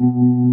Mm-hmm.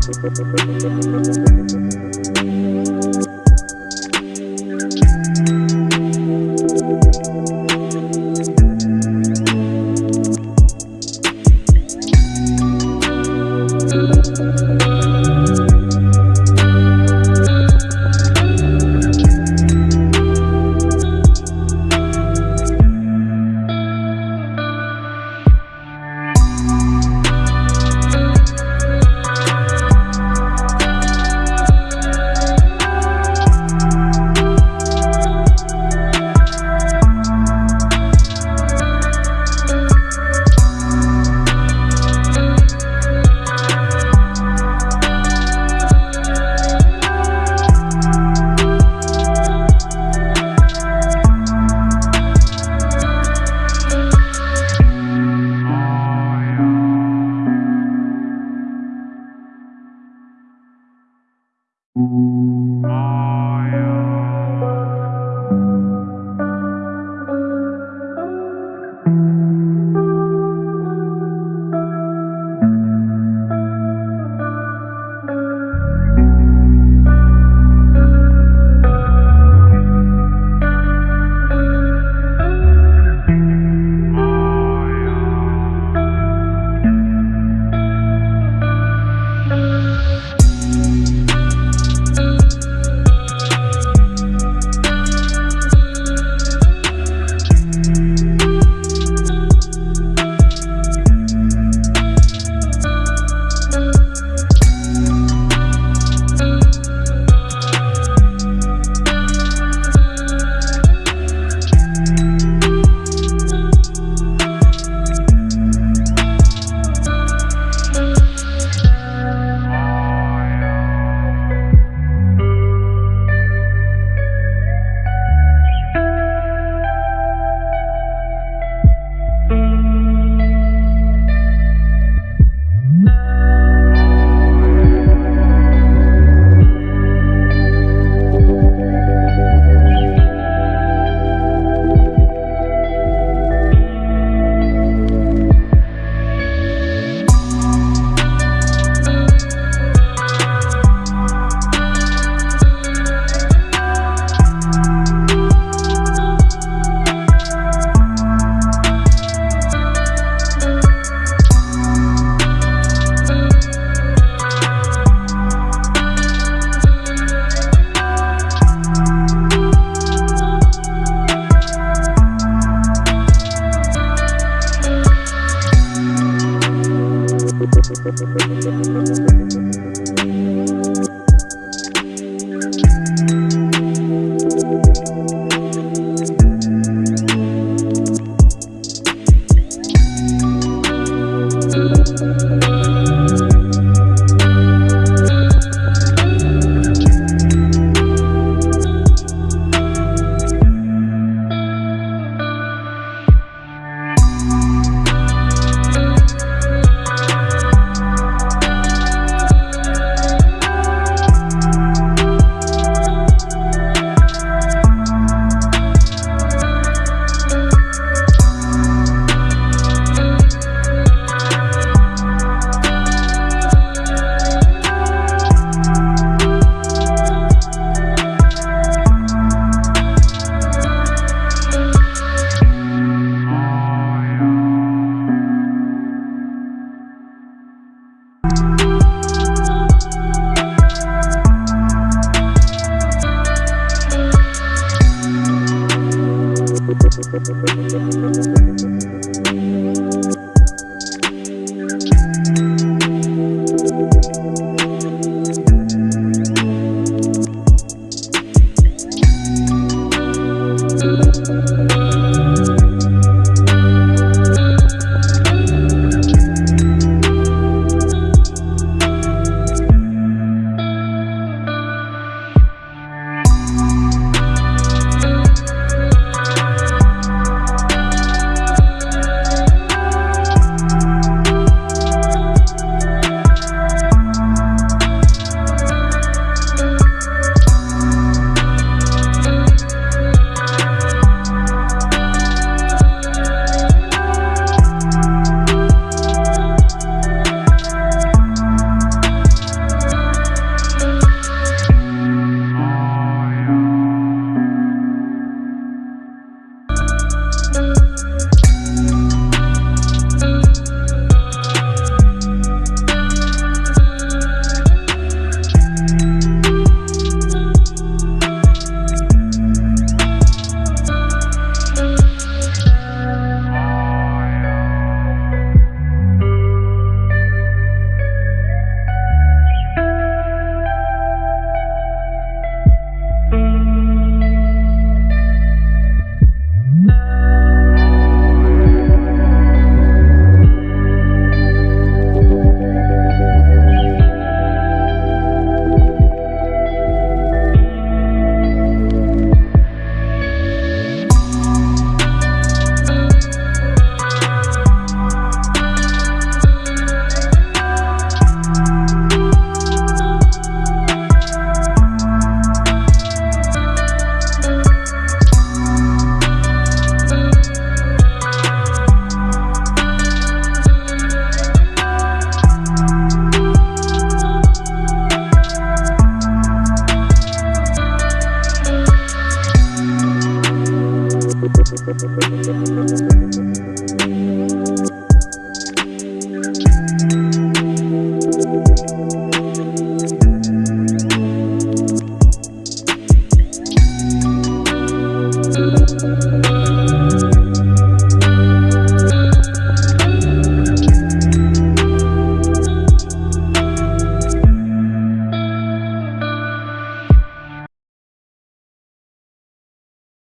the top